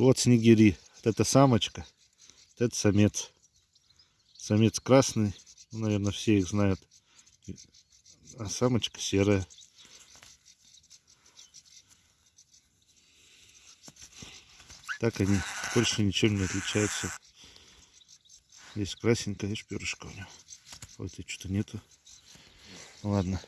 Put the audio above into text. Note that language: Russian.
Вот снегири. Вот это самочка, вот это самец. Самец красный, ну, наверное, все их знают. А самочка серая. Так они больше ничем не отличаются. Здесь красненькая, видишь, перышко у него. Вот и что-то нету. Ладно.